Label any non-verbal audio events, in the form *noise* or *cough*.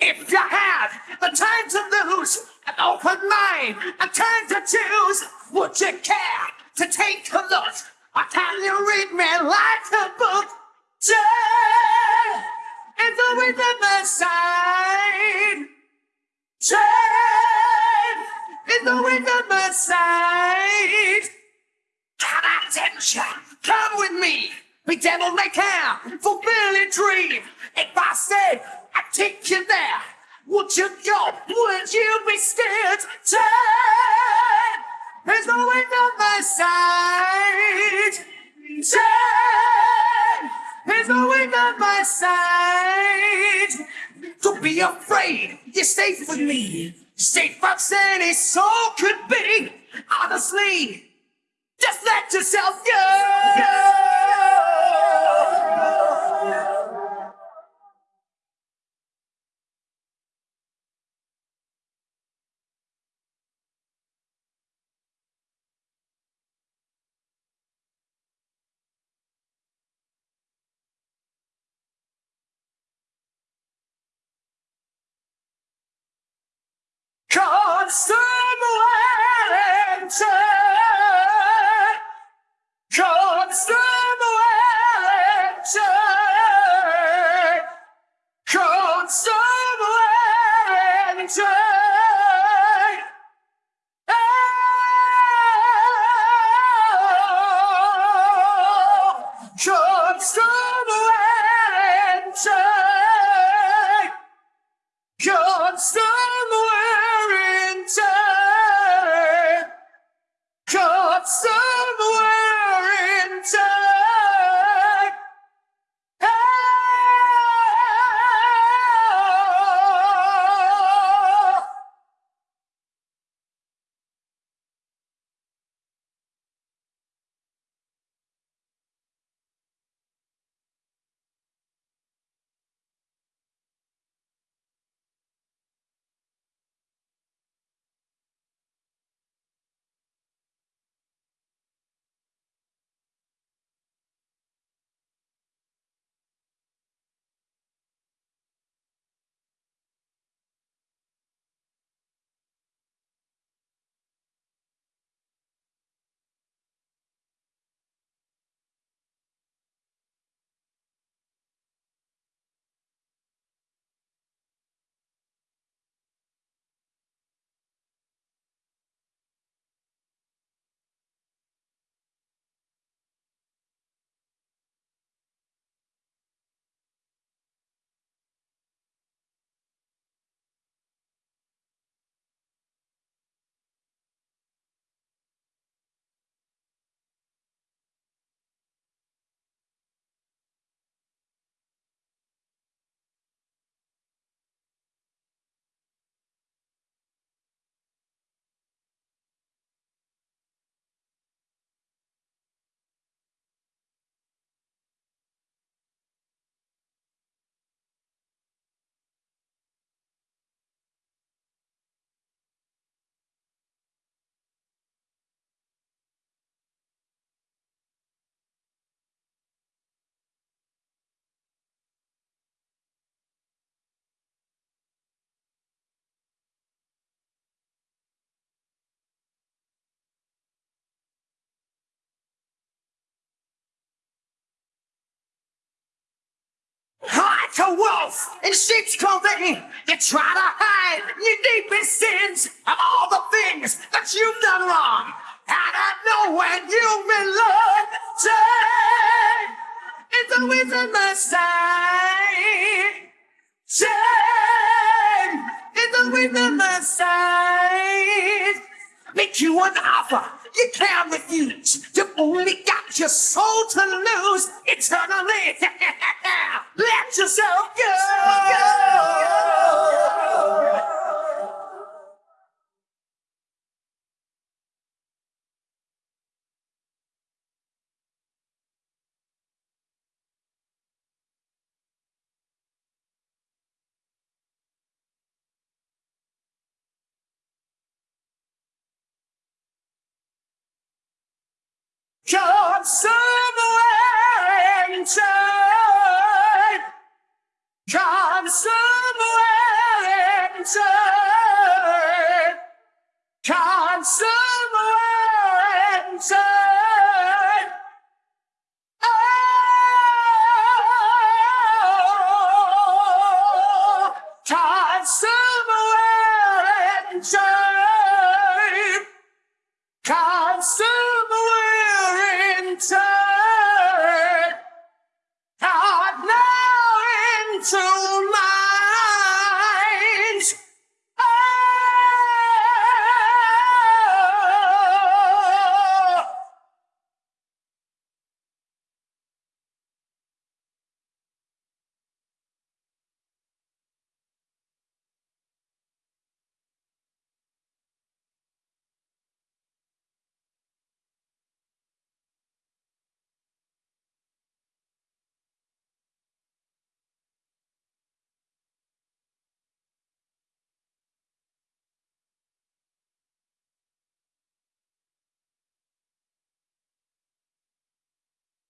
If you had the time to lose, an open mind, a time to choose, would you care to take a look? Or can you read me like a book? Turn into the other side. Turn into the other side. Got attention, come with me. Be devil may care, fulfill a dream. If I said I'd take you there, would you go? Would you be scared? Turn, there's no way on my side. Turn, there's no way on my side. Don't be afraid, you're safe with me. Safe as any soul could be. Honestly, just let yourself go. Consummation! Consummation! Consummation! Consummation! God Like a wolf in sheep's clothing, you try to hide your deepest sins of all the things that you've done wrong. And I know when you belong, turn it's always on my side. Turn it's always on my side. Make you an offer you can't refuse. You only got your soul to lose eternally. *laughs* Let yourself go. of somewhere in time. Come somewhere in time. Come somewhere in time. Oh, come somewhere in time. so